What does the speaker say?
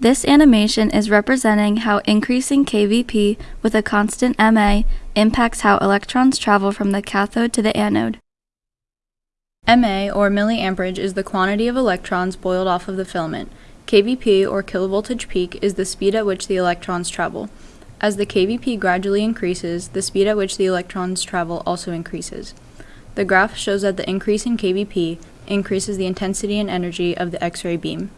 This animation is representing how increasing kVp with a constant Ma impacts how electrons travel from the cathode to the anode. Ma, or milliamperage, is the quantity of electrons boiled off of the filament. kVp, or kilovoltage peak, is the speed at which the electrons travel. As the kVp gradually increases, the speed at which the electrons travel also increases. The graph shows that the increase in kVp increases the intensity and energy of the X-ray beam.